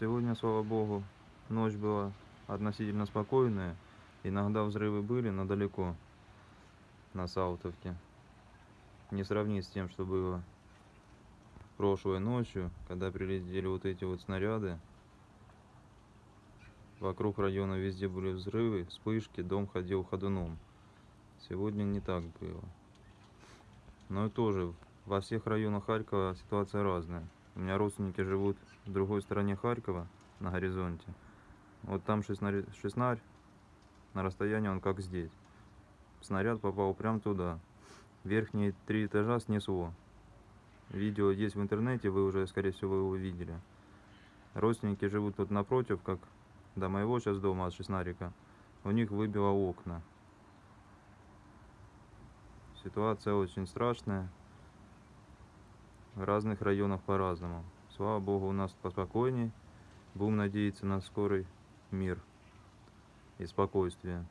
Сегодня, слава богу, ночь была относительно спокойная. Иногда взрывы были, но далеко, на Саутовке. Не сравнить с тем, что было прошлой ночью, когда прилетели вот эти вот снаряды. Вокруг района везде были взрывы, вспышки, дом ходил ходуном. Сегодня не так было. Но и тоже во всех районах Харькова ситуация разная. У меня родственники живут в другой стороне Харькова, на горизонте. Вот там шестнарь, шестнарь на расстоянии он как здесь. Снаряд попал прямо туда. Верхние три этажа снесло. Видео есть в интернете, вы уже, скорее всего, его видели. Родственники живут тут напротив, как до моего сейчас дома от Шестнарика. У них выбило окна. Ситуация очень страшная. Разных районах по-разному. Слава богу, у нас поспокойней. Будем надеяться на скорый мир и спокойствие.